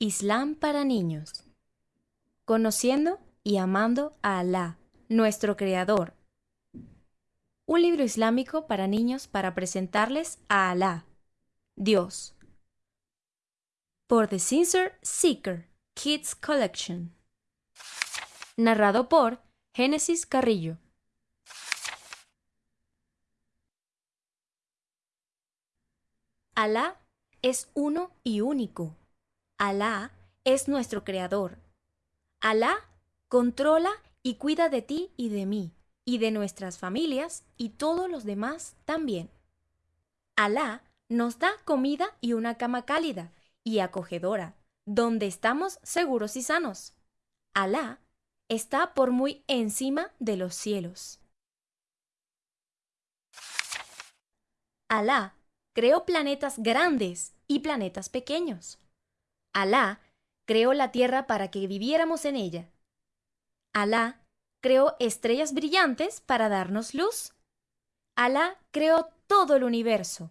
Islam para niños. Conociendo y amando a Alá, nuestro Creador. Un libro islámico para niños para presentarles a Alá, Dios. Por The Sincere Seeker Kids Collection. Narrado por Génesis Carrillo. Alá es uno y único. Alá es nuestro creador. Alá controla y cuida de ti y de mí, y de nuestras familias y todos los demás también. Alá nos da comida y una cama cálida y acogedora, donde estamos seguros y sanos. Alá está por muy encima de los cielos. Alá creó planetas grandes y planetas pequeños. Alá creó la tierra para que viviéramos en ella. Alá creó estrellas brillantes para darnos luz. Alá creó todo el universo.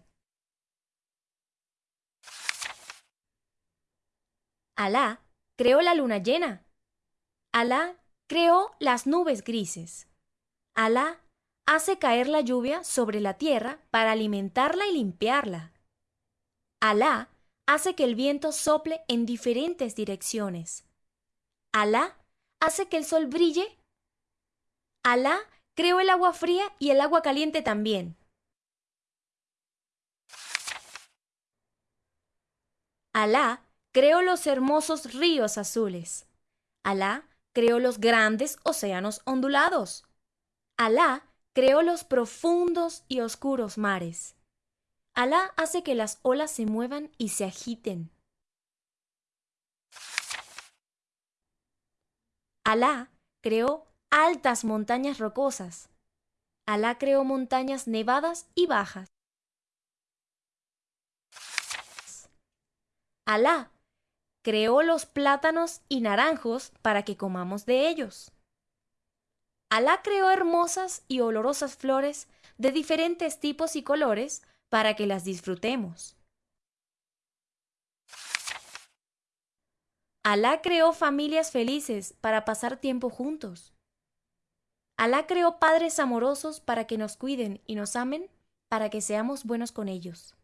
Alá creó la luna llena. Alá creó las nubes grises. Alá hace caer la lluvia sobre la tierra para alimentarla y limpiarla. Alá hace que el viento sople en diferentes direcciones. Alá hace que el sol brille. Alá creó el agua fría y el agua caliente también. Alá creó los hermosos ríos azules. Alá creó los grandes océanos ondulados. Alá creó los profundos y oscuros mares. Alá hace que las olas se muevan y se agiten. Alá creó altas montañas rocosas. Alá creó montañas nevadas y bajas. Alá creó los plátanos y naranjos para que comamos de ellos. Alá creó hermosas y olorosas flores de diferentes tipos y colores para que las disfrutemos. Alá creó familias felices para pasar tiempo juntos. Alá creó padres amorosos para que nos cuiden y nos amen, para que seamos buenos con ellos.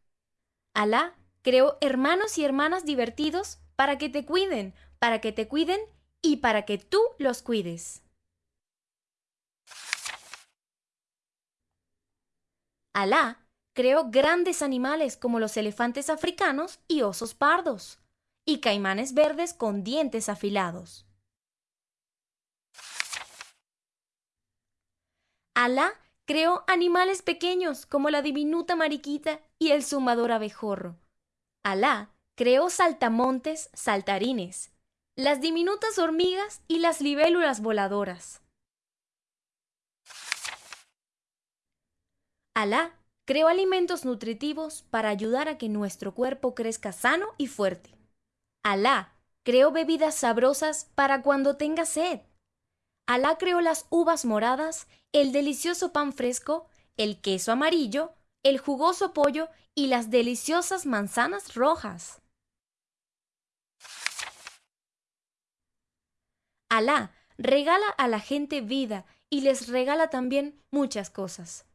Alá creó hermanos y hermanas divertidos para que te cuiden, para que te cuiden y para que tú los cuides. Alá creó grandes animales como los elefantes africanos y osos pardos, y caimanes verdes con dientes afilados. Alá creó animales pequeños como la diminuta mariquita y el sumador abejorro. Alá creó saltamontes, saltarines, las diminutas hormigas y las libélulas voladoras. Alá creó alimentos nutritivos para ayudar a que nuestro cuerpo crezca sano y fuerte. Alá creó bebidas sabrosas para cuando tenga sed. Alá creó las uvas moradas, el delicioso pan fresco, el queso amarillo, el jugoso pollo y las deliciosas manzanas rojas. Alá regala a la gente vida y les regala también muchas cosas.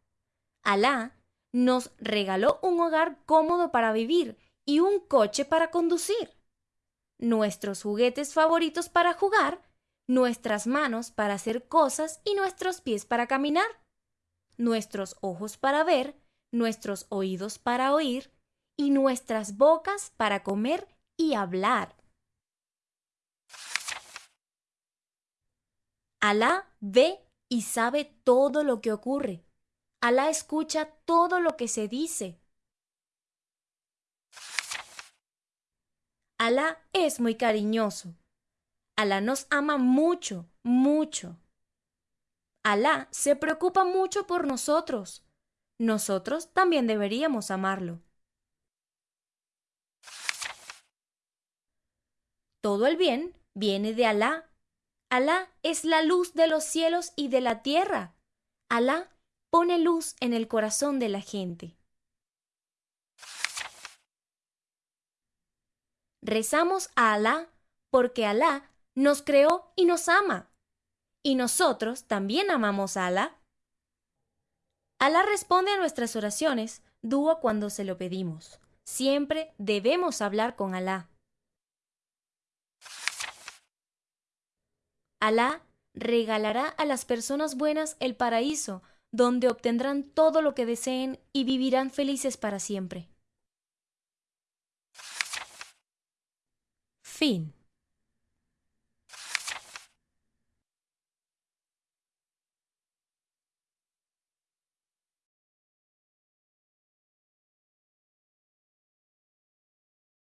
Alá nos regaló un hogar cómodo para vivir y un coche para conducir, nuestros juguetes favoritos para jugar, nuestras manos para hacer cosas y nuestros pies para caminar, nuestros ojos para ver, nuestros oídos para oír y nuestras bocas para comer y hablar. Alá ve y sabe todo lo que ocurre Alá escucha todo lo que se dice. Alá es muy cariñoso. Alá nos ama mucho, mucho. Alá se preocupa mucho por nosotros. Nosotros también deberíamos amarlo. Todo el bien viene de Alá. Alá es la luz de los cielos y de la tierra. Alá pone luz en el corazón de la gente. Rezamos a Alá porque Alá nos creó y nos ama. Y nosotros también amamos a Alá. Alá responde a nuestras oraciones, dúa cuando se lo pedimos. Siempre debemos hablar con Alá. Alá regalará a las personas buenas el paraíso, donde obtendrán todo lo que deseen y vivirán felices para siempre. Fin.